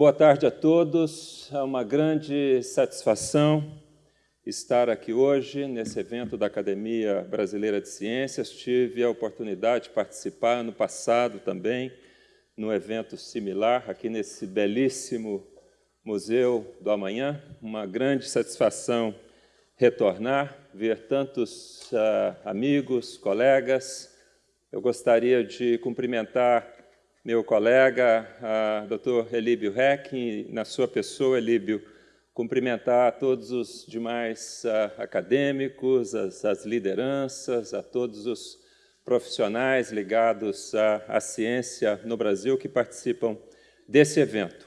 Boa tarde a todos. É uma grande satisfação estar aqui hoje nesse evento da Academia Brasileira de Ciências. Tive a oportunidade de participar no passado também, num evento similar, aqui nesse belíssimo Museu do Amanhã. Uma grande satisfação retornar, ver tantos uh, amigos, colegas. Eu gostaria de cumprimentar meu colega, Dr. Elíbio Reck, na sua pessoa, Elíbio, cumprimentar todos os demais acadêmicos, as, as, lideranças, a todos os profissionais ligados à, à, ciência no Brasil que participam desse evento.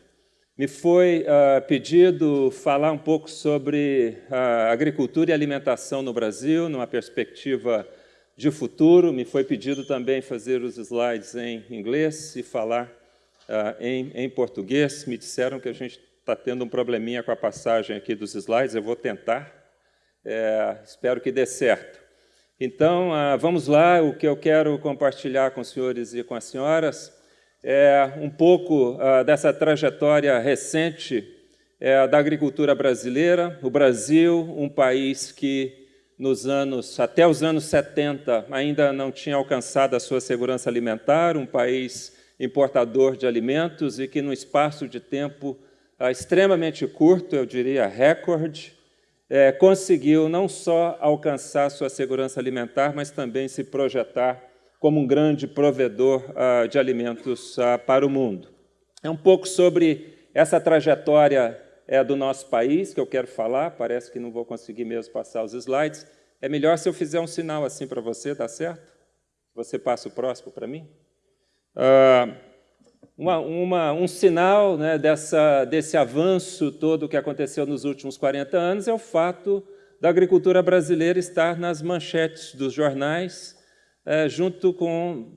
Me foi uh, pedido falar um pouco sobre a agricultura e alimentação no Brasil, numa perspectiva de futuro. Me foi pedido também fazer os slides em inglês e falar uh, em, em, português. Me disseram que a gente está tendo um probleminha com a passagem aqui dos slides. Eu vou tentar. É, espero que dê certo. Então, uh, vamos lá. O que eu quero compartilhar com os senhores e com as senhoras é um pouco uh, dessa trajetória recente é, da agricultura brasileira. O Brasil, um país que nos anos, até os anos 70, ainda não tinha alcançado a sua segurança alimentar, um país importador de alimentos e que, no espaço de tempo ah, extremamente curto, eu diria recorde, é, conseguiu não só alcançar sua segurança alimentar, mas também se projetar como um grande provedor ah, de alimentos ah, para o mundo. É um pouco sobre essa trajetória é do nosso país, que eu quero falar, parece que não vou conseguir mesmo passar os slides. É melhor se eu fizer um sinal assim para você, tá certo? Você passa o próximo para mim? Uh, uma, uma, um sinal né, dessa, desse avanço todo que aconteceu nos últimos 40 anos é o fato da agricultura brasileira estar nas manchetes dos jornais, é, junto com,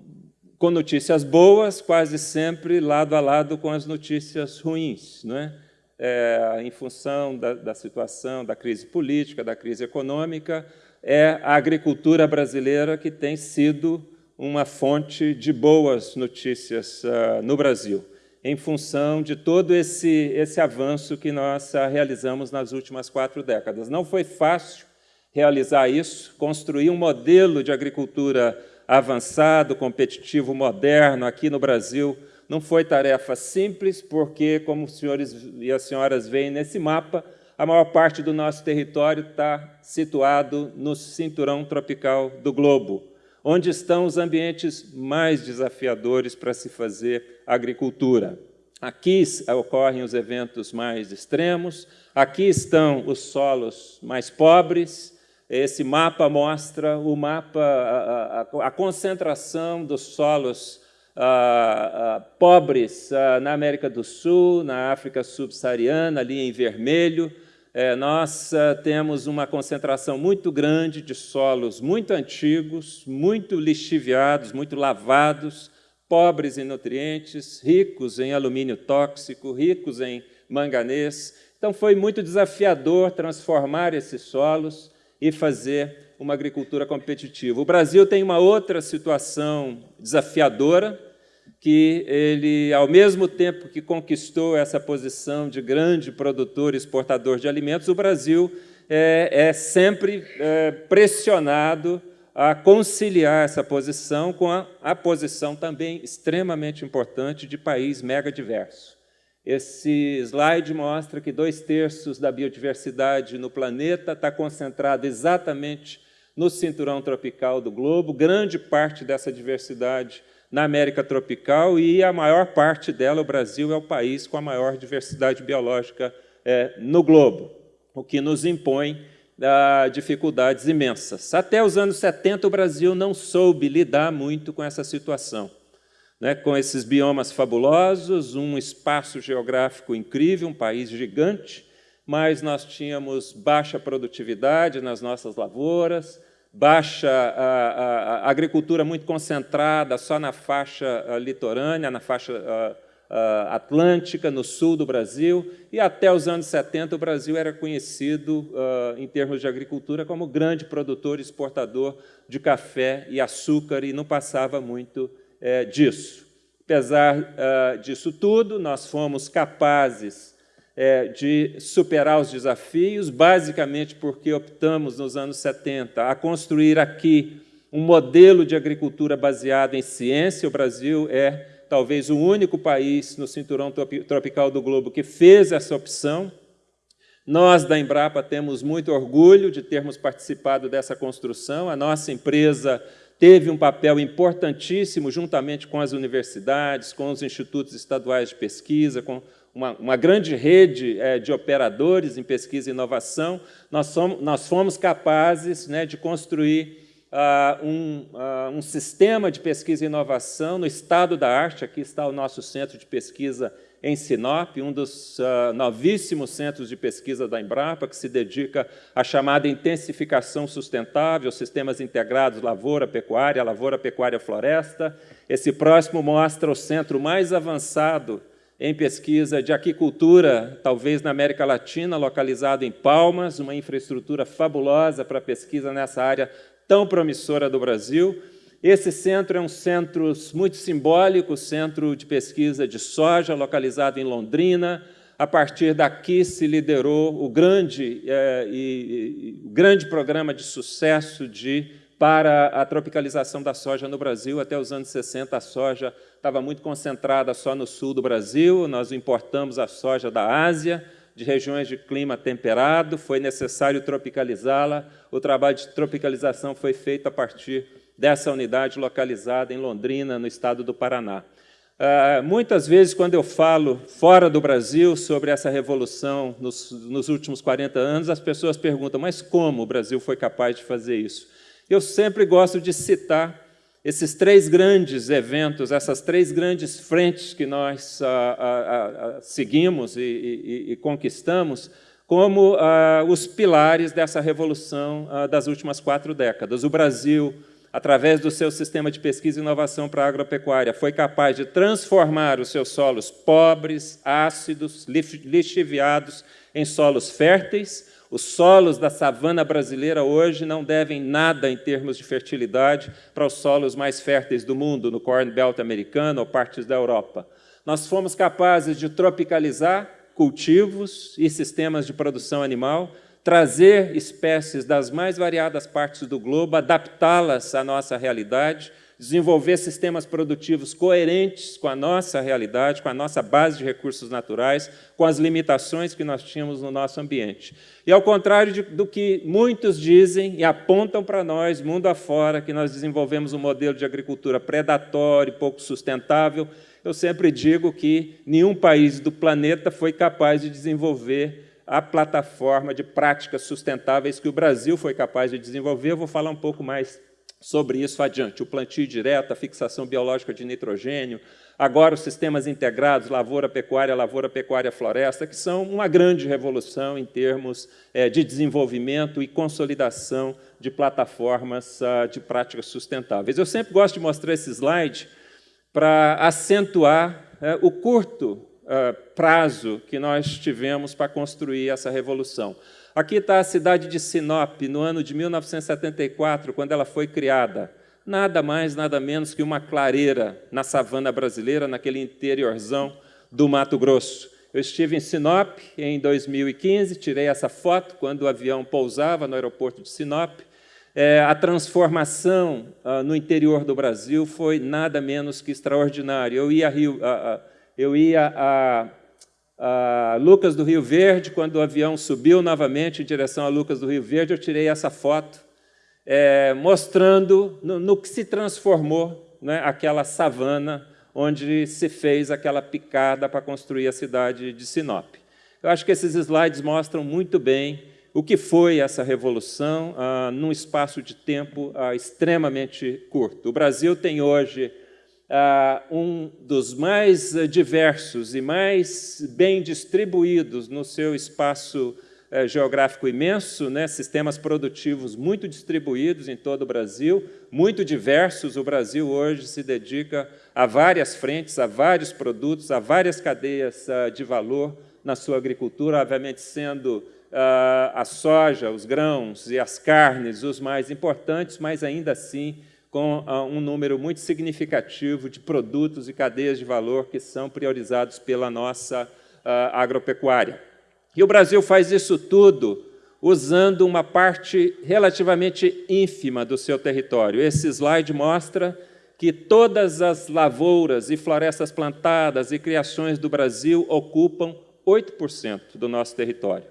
com notícias boas, quase sempre lado a lado com as notícias ruins. Não é? É, em função da, da, situação da crise política, da crise econômica, é a agricultura brasileira que tem sido uma fonte de boas notícias uh, no Brasil, em função de todo esse, esse avanço que nós uh, realizamos nas últimas quatro décadas. Não foi fácil realizar isso, construir um modelo de agricultura avançado, competitivo, moderno aqui no Brasil, não foi tarefa simples, porque, como os senhores e as senhoras veem nesse mapa, a maior parte do nosso território está situado no cinturão tropical do globo, onde estão os ambientes mais desafiadores para se fazer agricultura. Aqui ocorrem os eventos mais extremos, aqui estão os solos mais pobres, esse mapa mostra o mapa, a, a, a concentração dos solos ah, ah, pobres ah, na América do Sul, na África subsaariana, ali em vermelho. É, nós temos uma concentração muito grande de solos muito antigos, muito lixiviados, muito lavados, pobres em nutrientes, ricos em alumínio tóxico, ricos em manganês. Então, foi muito desafiador transformar esses solos e fazer uma agricultura competitiva. O Brasil tem uma outra situação desafiadora, que ele, ao mesmo tempo que conquistou essa posição de grande produtor e exportador de alimentos, o Brasil é, é sempre é, pressionado a conciliar essa posição com a, a, posição também extremamente importante de país mega diverso. Esse slide mostra que dois terços da biodiversidade no planeta está concentrado exatamente no cinturão tropical do globo, grande parte dessa diversidade na América tropical e a maior parte dela, o Brasil, é o país com a maior diversidade biológica é, no globo, o que nos impõe ah, dificuldades imensas. Até os anos 70, o Brasil não soube lidar muito com essa situação. Né, com esses biomas fabulosos, um espaço geográfico incrível, um país gigante, mas nós tínhamos baixa produtividade nas nossas lavouras, baixa a, a, a, agricultura muito concentrada só na faixa litorânea, na faixa atlântica, no sul do Brasil, e até os anos 70 o Brasil era conhecido, em termos de agricultura, como grande produtor e exportador de café e açúcar, e não passava muito é, disso. Apesar disso tudo, nós fomos capazes é, de superar os desafios, basicamente porque optamos, nos anos 70, a construir aqui um modelo de agricultura baseado em ciência. O Brasil é talvez o único país no cinturão tropical do globo que fez essa opção. Nós, da Embrapa, temos muito orgulho de termos participado dessa construção. A nossa empresa teve um papel importantíssimo, juntamente com as universidades, com os institutos estaduais de pesquisa, com uma, uma grande rede é, de operadores em pesquisa e inovação. Nós, somos, nós fomos capazes né, de construir uh, um, uh, um sistema de pesquisa e inovação no estado da arte. Aqui está o nosso centro de pesquisa em Sinop, um dos uh, novíssimos centros de pesquisa da Embrapa, que se dedica à chamada intensificação sustentável, sistemas integrados lavoura-pecuária, lavoura-pecuária-floresta. Esse próximo mostra o centro mais avançado em pesquisa de aquicultura, talvez na América Latina, localizado em Palmas, uma infraestrutura fabulosa para pesquisa nessa área tão promissora do Brasil. Esse centro é um centro muito simbólico, centro de pesquisa de soja, localizado em Londrina. A partir daqui se liderou o grande, é, e, e, grande programa de sucesso de, para a tropicalização da soja no Brasil. Até os anos 60, a soja estava muito concentrada só no sul do Brasil. Nós importamos a soja da Ásia, de regiões de clima temperado, foi necessário tropicalizá-la. O trabalho de tropicalização foi feito a partir dessa unidade localizada em Londrina, no estado do Paraná. Uh, muitas vezes, quando eu falo fora do Brasil sobre essa revolução nos, nos, últimos 40 anos, as pessoas perguntam, mas como o Brasil foi capaz de fazer isso? Eu sempre gosto de citar esses três grandes eventos, essas três grandes frentes que nós uh, uh, seguimos e, e, e, conquistamos, como os pilares dessa revolução das últimas quatro décadas. O Brasil através do seu sistema de pesquisa e inovação para a agropecuária, foi capaz de transformar os seus solos pobres, ácidos, lixiviados em solos férteis. Os solos da savana brasileira hoje não devem nada em termos de fertilidade para os solos mais férteis do mundo, no Corn Belt americano ou partes da Europa. Nós fomos capazes de tropicalizar cultivos e sistemas de produção animal, trazer espécies das mais variadas partes do globo, adaptá-las à nossa realidade, desenvolver sistemas produtivos coerentes com a nossa realidade, com a nossa base de recursos naturais, com as limitações que nós tínhamos no nosso ambiente. E ao contrário de, do que muitos dizem e apontam para nós, mundo afora, que nós desenvolvemos um modelo de agricultura predatório, pouco sustentável, eu sempre digo que nenhum país do planeta foi capaz de desenvolver a plataforma de práticas sustentáveis que o Brasil foi capaz de desenvolver. Eu vou falar um pouco mais sobre isso adiante. O plantio direto, a fixação biológica de nitrogênio, agora os sistemas integrados, lavoura, pecuária, lavoura, pecuária, floresta, que são uma grande revolução em termos é, de desenvolvimento e consolidação de plataformas uh, de práticas sustentáveis. Eu sempre gosto de mostrar esse slide para acentuar uh, o curto uh, prazo que nós tivemos para construir essa revolução. Aqui está a cidade de Sinop, no ano de 1974, quando ela foi criada. Nada mais, nada menos que uma clareira na savana brasileira, naquele interiorzão do Mato Grosso. Eu estive em Sinop em 2015, tirei essa foto quando o avião pousava no aeroporto de Sinop. É, a transformação ah, no interior do Brasil foi nada menos que extraordinária. Eu ia a Rio, eu ia a, a, Lucas do Rio Verde, quando o avião subiu novamente em direção a Lucas do Rio Verde, eu tirei essa foto, é, mostrando no, no, que se transformou né, aquela savana onde se fez aquela picada para construir a cidade de Sinop. Eu acho que esses slides mostram muito bem o que foi essa revolução ah, num espaço de tempo ah, extremamente curto. O Brasil tem hoje um dos mais diversos e mais bem distribuídos no seu espaço eh, geográfico imenso, né? sistemas produtivos muito distribuídos em todo o Brasil, muito diversos. O Brasil hoje se dedica a várias frentes, a vários produtos, a várias cadeias ah, de valor na sua agricultura, obviamente sendo ah, a soja, os grãos e as carnes os mais importantes, mas ainda assim com uh, um número muito significativo de produtos e cadeias de valor que são priorizados pela nossa uh, agropecuária. E o Brasil faz isso tudo usando uma parte relativamente ínfima do seu território. Esse slide mostra que todas as lavouras e florestas plantadas e criações do Brasil ocupam 8% do nosso território.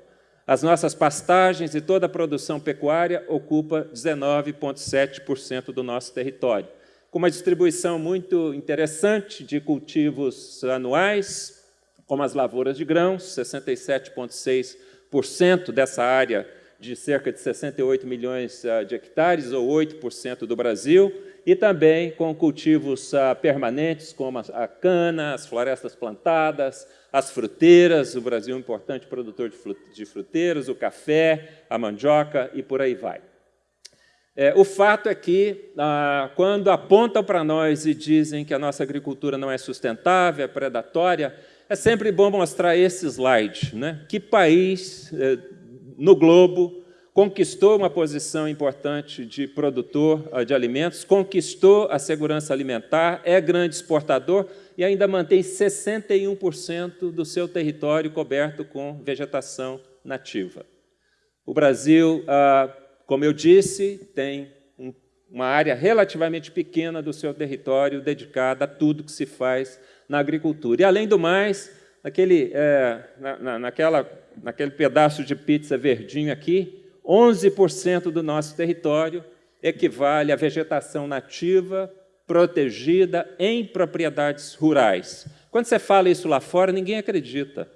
As nossas pastagens e toda a produção pecuária ocupa 19,7% do nosso território, com uma distribuição muito interessante de cultivos anuais, como as lavouras de grãos, 67,6% dessa área de cerca de 68 milhões ah, de hectares, ou 8% do Brasil, e também com cultivos uh, permanentes, como a cana, as florestas plantadas, as fruteiras, o Brasil é um importante produtor de fruteiras, o café, a mandioca e por aí vai. É, o fato é que, ah, quando apontam para nós e dizem que a nossa agricultura não é sustentável, é predatória, é sempre bom mostrar esse slide. Né? Que país eh, no globo conquistou uma posição importante de produtor ah, de alimentos, conquistou a segurança alimentar, é grande exportador e ainda mantém 61% do seu território coberto com vegetação nativa. O Brasil, ah, como eu disse, tem uma área relativamente pequena do seu território dedicada a tudo que se faz na agricultura. E, além do mais, naquele, é, na, naquela, naquele pedaço de pizza verdinho aqui, 11% do nosso território equivale à vegetação nativa protegida em propriedades rurais. Quando você fala isso lá fora, ninguém acredita.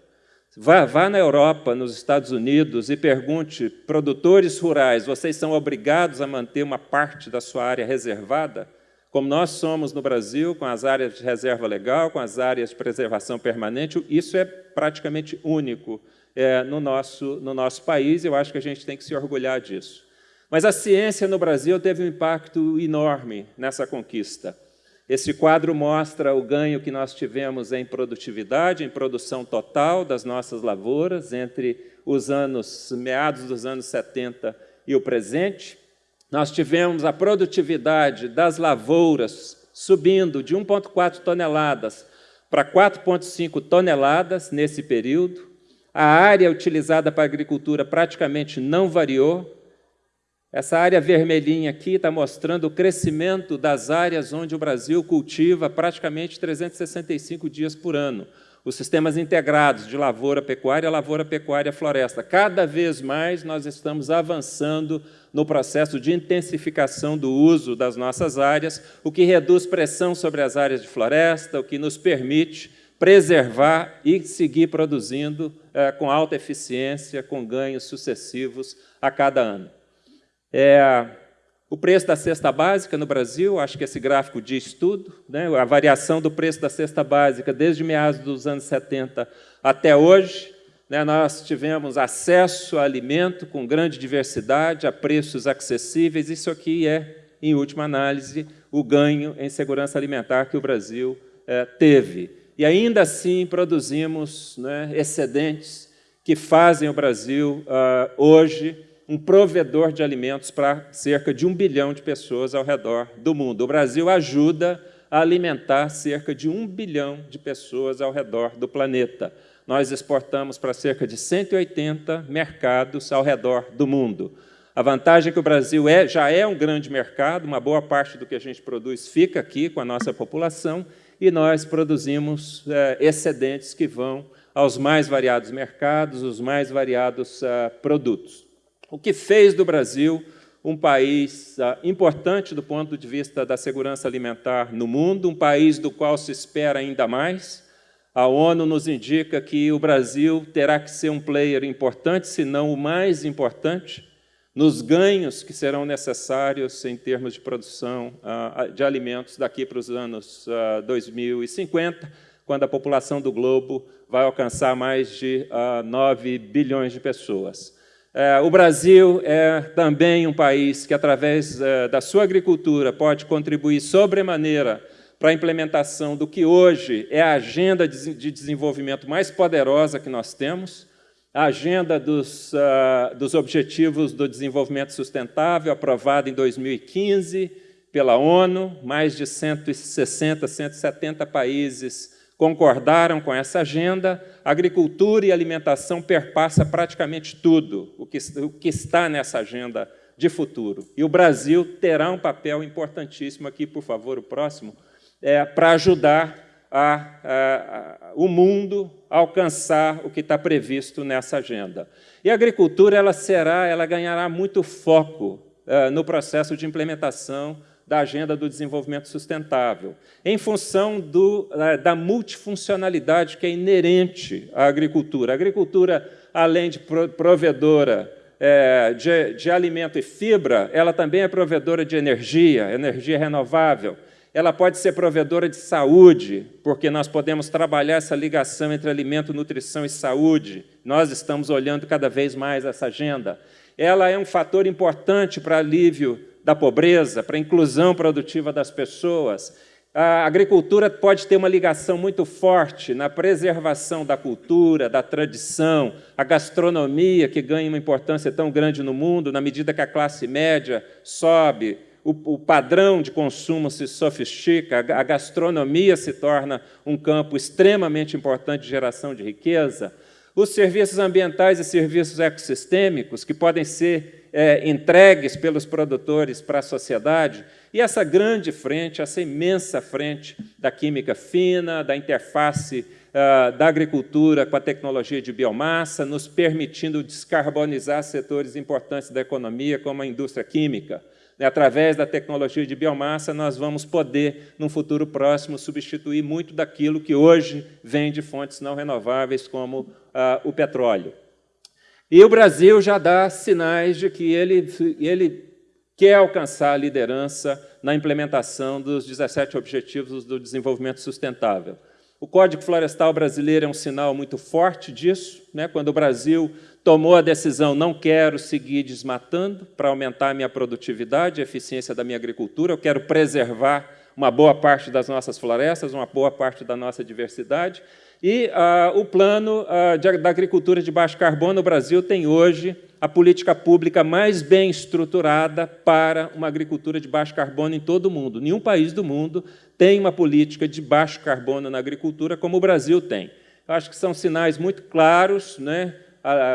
Vá, vá, na Europa, nos Estados Unidos, e pergunte, produtores rurais, vocês são obrigados a manter uma parte da sua área reservada? Como nós somos no Brasil, com as áreas de reserva legal, com as áreas de preservação permanente, isso é praticamente único é, no, nosso, no nosso país, eu acho que a gente tem que se orgulhar disso. Mas a ciência no Brasil teve um impacto enorme nessa conquista. Esse quadro mostra o ganho que nós tivemos em produtividade, em produção total das nossas lavouras, entre os anos meados dos anos 70 e o presente. Nós tivemos a produtividade das lavouras subindo de 1,4 toneladas para 4,5 toneladas nesse período. A área utilizada para agricultura praticamente não variou. Essa área vermelhinha aqui está mostrando o crescimento das áreas onde o Brasil cultiva praticamente 365 dias por ano. Os sistemas integrados de lavoura, pecuária, lavoura, pecuária, floresta. Cada vez mais nós estamos avançando no processo de intensificação do uso das nossas áreas, o que reduz pressão sobre as áreas de floresta, o que nos permite preservar e seguir produzindo é, com alta eficiência, com ganhos sucessivos a cada ano. É, o preço da cesta básica no Brasil, acho que esse gráfico diz tudo, né? a variação do preço da cesta básica desde meados dos anos 70 até hoje, né? nós tivemos acesso a alimento com grande diversidade, a preços acessíveis, isso aqui é, em última análise, o ganho em segurança alimentar que o Brasil é, teve e ainda assim produzimos né, excedentes que fazem o Brasil, uh, hoje, um provedor de alimentos para cerca de um bilhão de pessoas ao redor do mundo. O Brasil ajuda a alimentar cerca de um bilhão de pessoas ao redor do planeta. Nós exportamos para cerca de 180 mercados ao redor do mundo. A vantagem é que o Brasil é, já é um grande mercado, uma boa parte do que a gente produz fica aqui com a nossa população, e nós produzimos é, excedentes que vão aos mais variados mercados, os mais variados uh, produtos. O que fez do Brasil um país uh, importante do ponto de vista da segurança alimentar no mundo, um país do qual se espera ainda mais. A ONU nos indica que o Brasil terá que ser um player importante, se não o mais importante, nos ganhos que serão necessários em termos de produção uh, de alimentos daqui para os anos uh, ah, 2050, quando a população do globo vai alcançar mais de uh, ah, 9 bilhões de pessoas. Uh, o Brasil é também um país que, através uh, da sua agricultura, pode contribuir sobremaneira para a implementação do que hoje é a agenda de desenvolvimento mais poderosa que nós temos, a agenda dos, uh, dos Objetivos do Desenvolvimento Sustentável, aprovada em 2015, pela ONU, mais de 160, 170 países concordaram com essa agenda. Agricultura e alimentação perpassa praticamente tudo o que, o que está nessa agenda de futuro. E o Brasil terá um papel importantíssimo aqui, por favor, o próximo, é, para ajudar a, a, o mundo alcançar o que está previsto nessa agenda. E a agricultura ela será, ela ganhará muito foco é, no processo de implementação da Agenda do Desenvolvimento Sustentável, em função do, da multifuncionalidade que é inerente à agricultura. A agricultura, além de provedora é, de, de alimento e fibra, ela também é provedora de energia, energia renovável. Ela pode ser provedora de saúde, porque nós podemos trabalhar essa ligação entre alimento, nutrição e saúde. Nós estamos olhando cada vez mais essa agenda. Ela é um fator importante para alívio da pobreza, para a inclusão produtiva das pessoas. A agricultura pode ter uma ligação muito forte na preservação da cultura, da tradição, a gastronomia, que ganha uma importância tão grande no mundo, na medida que a classe média sobe, o, o padrão de consumo se sofistica, a gastronomia se torna um campo extremamente importante de geração de riqueza. Os serviços ambientais e serviços ecossistêmicos, que podem ser é, entregues pelos produtores para a sociedade, e essa grande frente, essa imensa frente da química fina, da interface uh, da agricultura com a tecnologia de biomassa, nos permitindo descarbonizar setores importantes da economia, como a indústria química. E, através da tecnologia de biomassa, nós vamos poder, num futuro próximo, substituir muito daquilo que hoje vem de fontes não renováveis, como uh, o petróleo. E o Brasil já dá sinais de que ele, ele quer alcançar a liderança na implementação dos 17 Objetivos do Desenvolvimento Sustentável. O Código Florestal Brasileiro é um sinal muito forte disso. Né? Quando o Brasil tomou a decisão, não quero seguir desmatando para aumentar a minha produtividade, a eficiência da minha agricultura, eu quero preservar uma boa parte das nossas florestas, uma boa parte da nossa diversidade, e ah, o plano ah, de, da agricultura de baixo carbono no Brasil tem hoje a política pública mais bem estruturada para uma agricultura de baixo carbono em todo o mundo. Nenhum país do mundo tem uma política de baixo carbono na agricultura como o Brasil tem. Eu acho que são sinais muito claros. Né?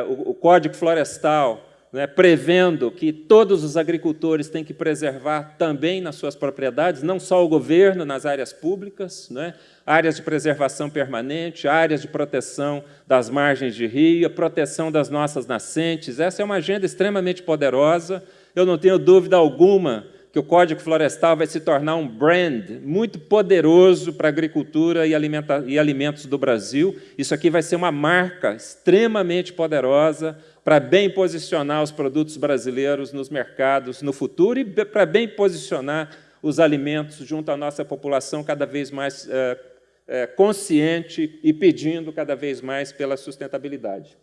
O, o Código Florestal né, prevendo que todos os agricultores têm que preservar também nas suas propriedades, não só o governo nas áreas públicas, né, áreas de preservação permanente, áreas de proteção das margens de rio, proteção das nossas nascentes. Essa é uma agenda extremamente poderosa. Eu não tenho dúvida alguma que o Código Florestal vai se tornar um brand muito poderoso para a agricultura e, e alimentos do Brasil. Isso aqui vai ser uma marca extremamente poderosa para bem posicionar os produtos brasileiros nos mercados no futuro e para bem posicionar os alimentos junto à nossa população cada vez mais é, é, consciente e pedindo cada vez mais pela sustentabilidade.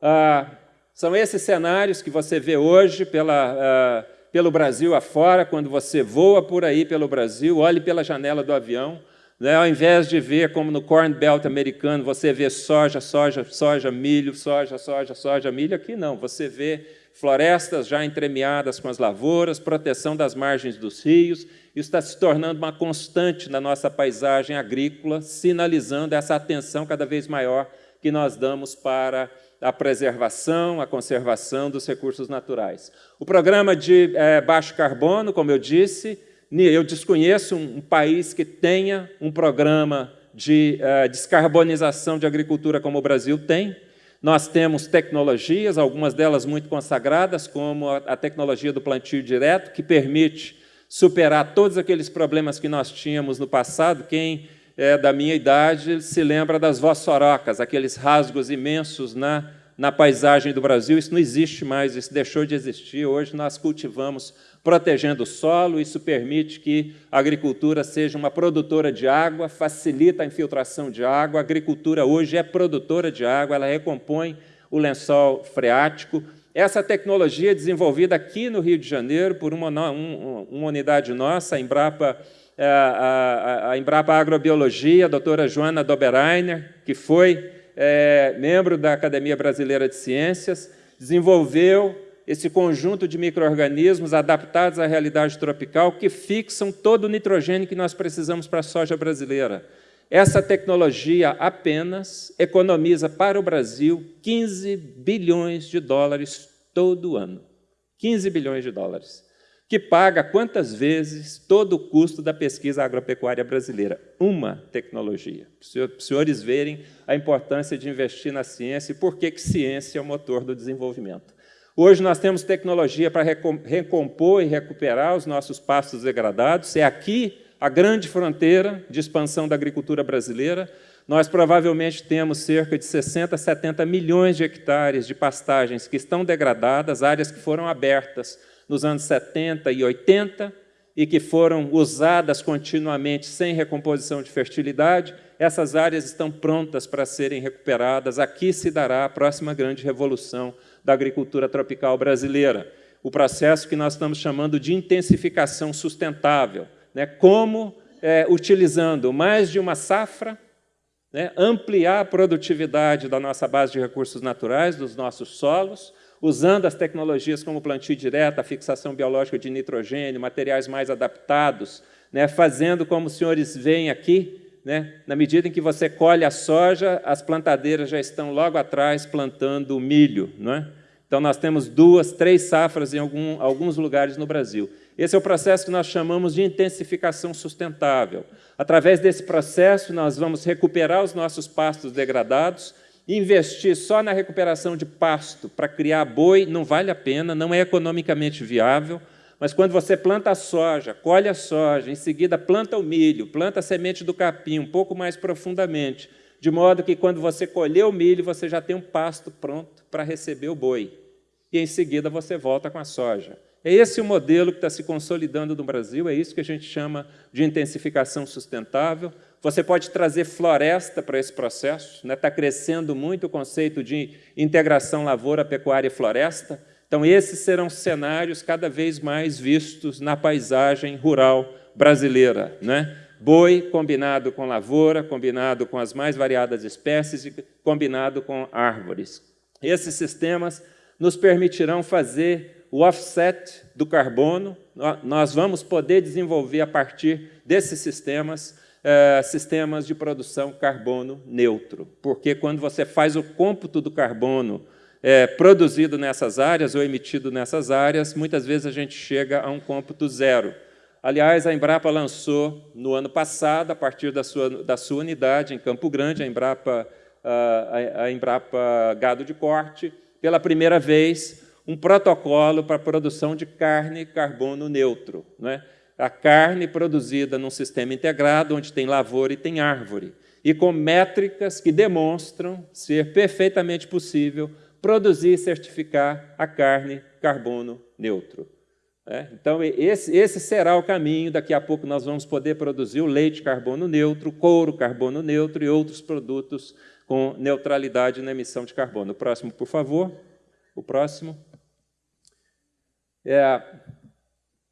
Ah, são esses cenários que você vê hoje pela, ah, pelo Brasil afora, quando você voa por aí pelo Brasil, olhe pela janela do avião, né? Ao invés de ver, como no Corn Belt americano, você vê soja, soja, soja, milho, soja, soja, soja, milho, aqui não. Você vê florestas já entremeadas com as lavouras, proteção das margens dos rios. Isso está se tornando uma constante na nossa paisagem agrícola, sinalizando essa atenção cada vez maior que nós damos para a preservação, a conservação dos recursos naturais. O programa de é, baixo carbono, como eu disse, eu desconheço um, país que tenha um programa de uh, descarbonização de agricultura como o Brasil tem. Nós temos tecnologias, algumas delas muito consagradas, como a, a tecnologia do plantio direto, que permite superar todos aqueles problemas que nós tínhamos no passado. Quem é da minha idade se lembra das vossorocas, aqueles rasgos imensos na, na paisagem do Brasil. Isso não existe mais, isso deixou de existir. Hoje nós cultivamos protegendo o solo, isso permite que a agricultura seja uma produtora de água, facilita a infiltração de água, a agricultura hoje é produtora de água, ela recompõe o lençol freático. Essa tecnologia é desenvolvida aqui no Rio de Janeiro por uma, um, uma unidade nossa, a Embrapa, é, a, a, a Embrapa Agrobiologia, a doutora Joana Doberainer, que foi é, membro da Academia Brasileira de Ciências, desenvolveu esse conjunto de micro-organismos adaptados à realidade tropical que fixam todo o nitrogênio que nós precisamos para a soja brasileira. Essa tecnologia apenas economiza para o Brasil 15 bilhões de dólares todo ano. 15 bilhões de dólares. Que paga quantas vezes todo o custo da pesquisa agropecuária brasileira? Uma tecnologia. Para os senhores verem a importância de investir na ciência e por que, que ciência é o motor do desenvolvimento. Hoje nós temos tecnologia para recompor e recuperar os nossos pastos degradados. É aqui a grande fronteira de expansão da agricultura brasileira, nós provavelmente temos cerca de 60, 70 milhões de hectares de pastagens que estão degradadas, áreas que foram abertas nos anos 70 e 80 e que foram usadas continuamente sem recomposição de fertilidade, essas áreas estão prontas para serem recuperadas. Aqui se dará a próxima grande revolução da agricultura tropical brasileira, o processo que nós estamos chamando de intensificação sustentável, né, como, é, utilizando mais de uma safra, né, ampliar a produtividade da nossa base de recursos naturais, dos nossos solos, usando as tecnologias como plantio direto, a fixação biológica de nitrogênio, materiais mais adaptados, né, fazendo como os senhores veem aqui, né, na medida em que você colhe a soja, as plantadeiras já estão logo atrás plantando milho. Não é? Então, nós temos duas, três safras em algum, alguns lugares no Brasil. Esse é o processo que nós chamamos de intensificação sustentável. Através desse processo, nós vamos recuperar os nossos pastos degradados, investir só na recuperação de pasto para criar boi não vale a pena, não é economicamente viável, mas quando você planta a soja, colhe a soja, em seguida planta o milho, planta a semente do capim um pouco mais profundamente, de modo que quando você colher o milho, você já tem um pasto pronto para receber o boi. E em seguida você volta com a soja. É esse o modelo que está se consolidando no Brasil, é isso que a gente chama de intensificação sustentável. Você pode trazer floresta para esse processo, está né? Tá crescendo muito o conceito de integração lavoura, pecuária e floresta. Então, esses serão cenários cada vez mais vistos na paisagem rural brasileira. Né? Boi combinado com lavoura, combinado com as mais variadas espécies e combinado com árvores. Esses sistemas nos permitirão fazer o offset do carbono, nós vamos poder desenvolver a partir desses sistemas, eh, sistemas de produção carbono neutro, porque quando você faz o cômputo do carbono eh, produzido nessas áreas ou emitido nessas áreas, muitas vezes a gente chega a um cômputo zero. Aliás, a Embrapa lançou no ano passado, a partir da sua, da sua unidade em Campo Grande, a Embrapa, a, a Embrapa Gado de Corte, pela primeira vez, um protocolo para a produção de carne carbono neutro. Né? A carne produzida num sistema integrado, onde tem lavoura e tem árvore, e com métricas que demonstram ser perfeitamente possível produzir e certificar a carne carbono neutro. É, então, esse, esse, será o caminho. Daqui a pouco nós vamos poder produzir o leite carbono neutro, couro carbono neutro e outros produtos com neutralidade na emissão de carbono. O próximo, por favor. O próximo é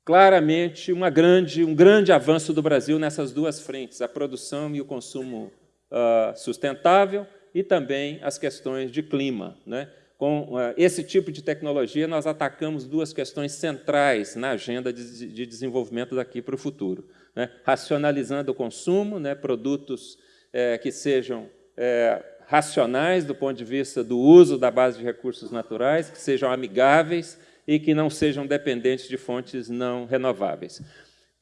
claramente uma grande, um grande avanço do Brasil nessas duas frentes, a produção e o consumo uh, sustentável e também as questões de clima. Né? Com uh, esse tipo de tecnologia, nós atacamos duas questões centrais na agenda de, de desenvolvimento daqui para o futuro. Né? Racionalizando o consumo, né? produtos eh, que sejam eh, racionais do ponto de vista do uso da base de recursos naturais, que sejam amigáveis e que não sejam dependentes de fontes não renováveis.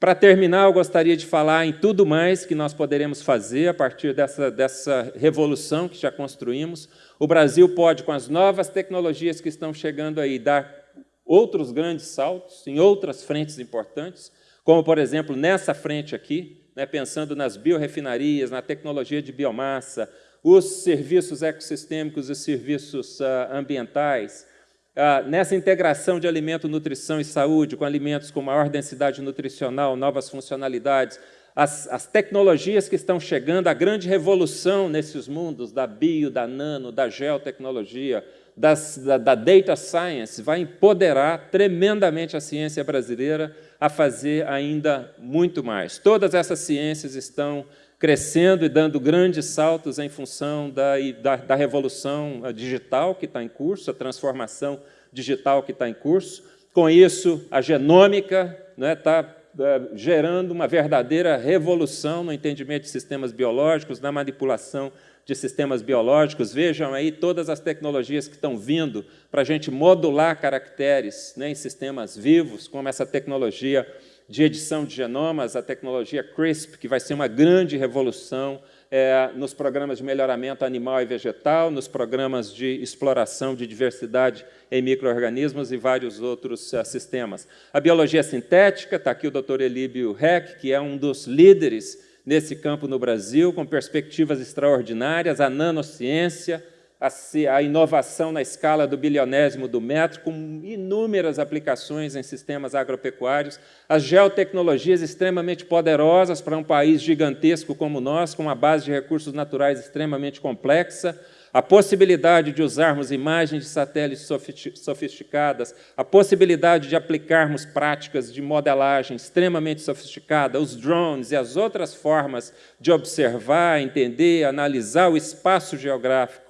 Para terminar, eu gostaria de falar em tudo mais que nós poderemos fazer a partir dessa, dessa revolução que já construímos. O Brasil pode, com as novas tecnologias que estão chegando aí, dar outros grandes saltos em outras frentes importantes, como, por exemplo, nessa frente aqui, né, pensando nas biorefinarias, na tecnologia de biomassa, os serviços ecossistêmicos e serviços uh, ambientais, ah, nessa integração de alimento, nutrição e saúde, com alimentos com maior densidade nutricional, novas funcionalidades, as, as, tecnologias que estão chegando, a grande revolução nesses mundos da bio, da nano, da geotecnologia, das, da, da data science, vai empoderar tremendamente a ciência brasileira a fazer ainda muito mais. Todas essas ciências estão crescendo e dando grandes saltos em função da, da, da revolução digital que está em curso, a transformação digital que está em curso. Com isso, a genômica está né, é, gerando uma verdadeira revolução no entendimento de sistemas biológicos, na manipulação de sistemas biológicos. Vejam aí todas as tecnologias que estão vindo para a gente modular caracteres né, em sistemas vivos, como essa tecnologia de edição de genomas, a tecnologia CRISP, que vai ser uma grande revolução é, nos programas de melhoramento animal e vegetal, nos programas de exploração de diversidade em micro-organismos e vários outros uh, sistemas. A biologia sintética, está aqui o Dr. Elíbio Heck, que é um dos líderes nesse campo no Brasil, com perspectivas extraordinárias, a nanociência, a, inovação na escala do bilionésimo do metro, com inúmeras aplicações em sistemas agropecuários, as geotecnologias extremamente poderosas para um país gigantesco como nós, com uma base de recursos naturais extremamente complexa, a possibilidade de usarmos imagens de satélites sofisticadas, a possibilidade de aplicarmos práticas de modelagem extremamente sofisticada, os drones e as outras formas de observar, entender, analisar o espaço geográfico,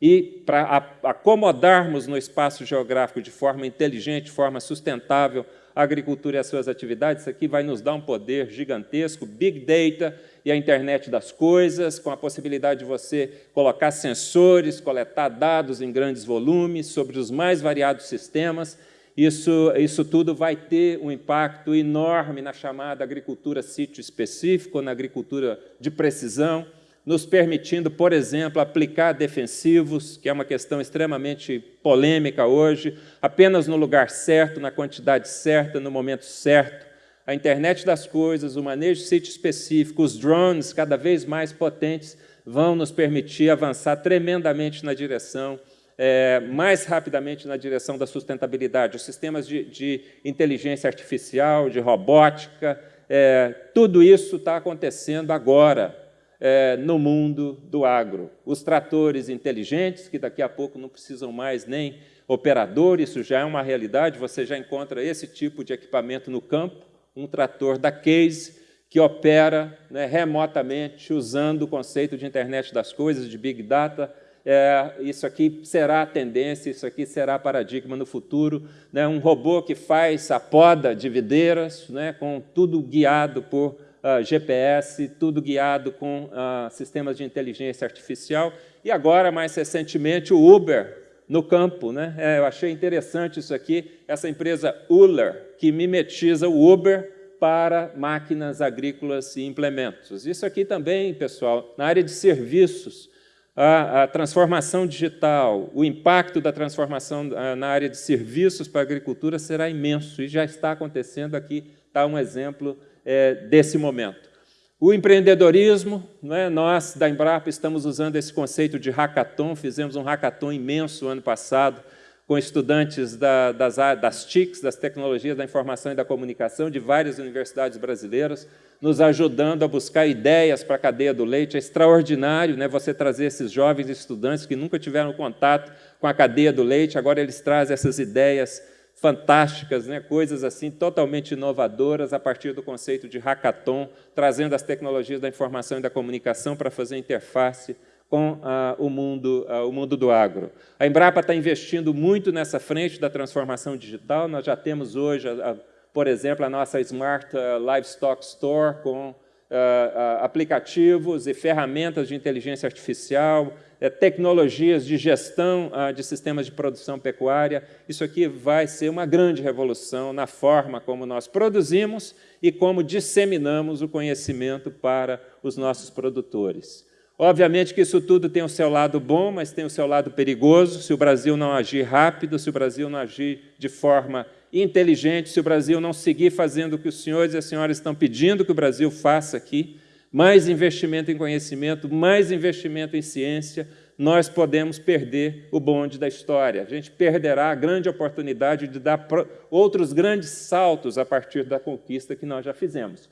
e para acomodarmos no espaço geográfico de forma inteligente, de forma sustentável, a agricultura e as suas atividades, isso aqui vai nos dar um poder gigantesco, Big Data e a internet das coisas, com a possibilidade de você colocar sensores, coletar dados em grandes volumes sobre os mais variados sistemas, isso, isso tudo vai ter um impacto enorme na chamada agricultura sítio específico, na agricultura de precisão, nos permitindo, por exemplo, aplicar defensivos, que é uma questão extremamente polêmica hoje, apenas no lugar certo, na quantidade certa, no momento certo. A internet das coisas, o manejo de sítio específico, os drones cada vez mais potentes vão nos permitir avançar tremendamente na direção, é, mais rapidamente na direção da sustentabilidade. Os sistemas de, de inteligência artificial, de robótica, é, tudo isso está acontecendo agora, é, no mundo do agro. Os tratores inteligentes, que daqui a pouco não precisam mais nem operador, isso já é uma realidade, você já encontra esse tipo de equipamento no campo, um trator da Case, que opera né, remotamente, usando o conceito de internet das coisas, de Big Data, é, isso aqui será a tendência, isso aqui será paradigma no futuro. Né, um robô que faz a poda de videiras, né, com tudo guiado por uh, GPS, tudo guiado com uh, sistemas de inteligência artificial. E agora, mais recentemente, o Uber no campo. Né? É, eu achei interessante isso aqui, essa empresa Uller, que mimetiza o Uber para máquinas agrícolas e implementos. Isso aqui também, pessoal, na área de serviços, a, a, transformação digital, o impacto da transformação ah, na área de serviços para a agricultura será imenso, e já está acontecendo aqui, está um exemplo é, desse momento. O empreendedorismo, é? nós da Embrapa estamos usando esse conceito de hackathon, fizemos um hackathon imenso ano passado, com estudantes da, das, das TICs, das Tecnologias da Informação e da Comunicação, de várias universidades brasileiras, nos ajudando a buscar ideias para a cadeia do leite. É extraordinário né, você trazer esses jovens estudantes que nunca tiveram contato com a cadeia do leite, agora eles trazem essas ideias fantásticas, né? coisas assim totalmente inovadoras a partir do conceito de hackathon, trazendo as tecnologias da informação e da comunicação para fazer interface com ah, o, mundo, ah, o mundo do agro. A Embrapa está investindo muito nessa frente da transformação digital, nós já temos hoje, a, a, por exemplo, a nossa Smart uh, Livestock Store com uh, uh, aplicativos e ferramentas de inteligência artificial, tecnologias de gestão ah, de sistemas de produção pecuária. Isso aqui vai ser uma grande revolução na forma como nós produzimos e como disseminamos o conhecimento para os nossos produtores. Obviamente que isso tudo tem o seu lado bom, mas tem o seu lado perigoso. Se o Brasil não agir rápido, se o Brasil não agir de forma inteligente, se o Brasil não seguir fazendo o que os senhores e as senhoras estão pedindo que o Brasil faça aqui, mais investimento em conhecimento, mais investimento em ciência, nós podemos perder o bonde da história. A gente perderá a grande oportunidade de dar outros grandes saltos a partir da conquista que nós já fizemos.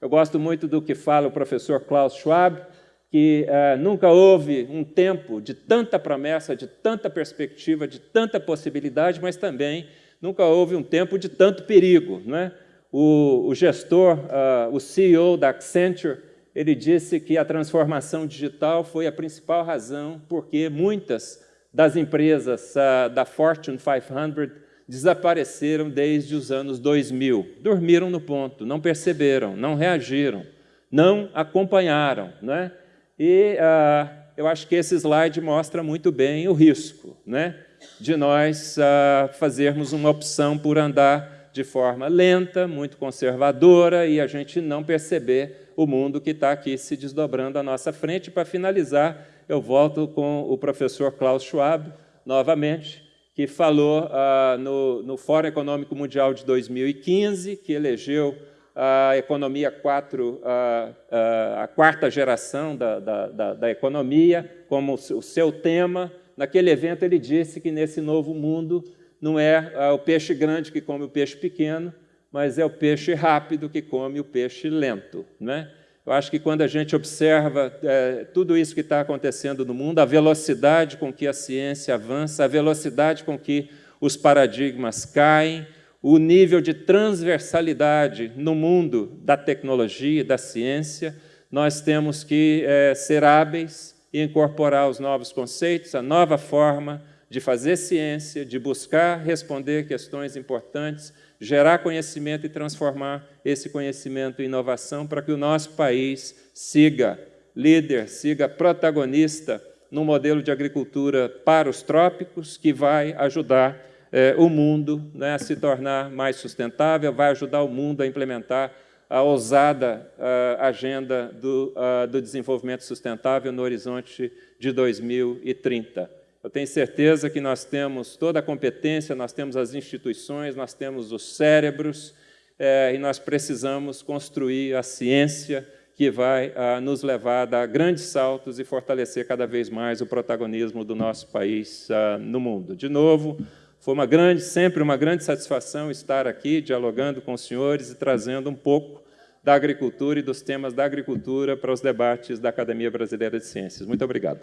Eu gosto muito do que fala o professor Klaus Schwab, que uh, nunca houve um tempo de tanta promessa, de tanta perspectiva, de tanta possibilidade, mas também nunca houve um tempo de tanto perigo. Não é? O, o gestor, uh, o CEO da Accenture, ele disse que a transformação digital foi a principal razão porque muitas das empresas uh, da Fortune 500 desapareceram desde os anos 2000. Dormiram no ponto, não perceberam, não reagiram, não acompanharam. Né? E uh, eu acho que esse slide mostra muito bem o risco né? de nós uh, fazermos uma opção por andar de forma lenta, muito conservadora, e a gente não perceber o mundo que está aqui se desdobrando à nossa frente. Para finalizar, eu volto com o professor Klaus Schwab, novamente, que falou ah, no, no Fórum Econômico Mundial de 2015, que elegeu a economia 4, a, a, quarta geração da, da, da, da, economia, como o seu tema. Naquele evento, ele disse que nesse novo mundo não é ah, o peixe grande que come o peixe pequeno, mas é o peixe rápido que come o peixe lento. Né? Eu acho que quando a gente observa é, tudo isso que está acontecendo no mundo, a velocidade com que a ciência avança, a velocidade com que os paradigmas caem, o nível de transversalidade no mundo da tecnologia e da ciência, nós temos que é, ser hábeis e incorporar os novos conceitos, a nova forma de fazer ciência, de buscar responder questões importantes, gerar conhecimento e transformar esse conhecimento em inovação para que o nosso país siga líder, siga protagonista no modelo de agricultura para os trópicos, que vai ajudar eh, o mundo né, a se tornar mais sustentável, vai ajudar o mundo a implementar a ousada uh, agenda do, uh, do desenvolvimento sustentável no horizonte de 2030. Eu tenho certeza que nós temos toda a competência, nós temos as instituições, nós temos os cérebros, é, e nós precisamos construir a ciência que vai ah, nos levar a dar grandes saltos e fortalecer cada vez mais o protagonismo do nosso país ah, no mundo. De novo, foi uma grande, sempre uma grande satisfação estar aqui dialogando com os senhores e trazendo um pouco da agricultura e dos temas da agricultura para os debates da Academia Brasileira de Ciências. Muito obrigado.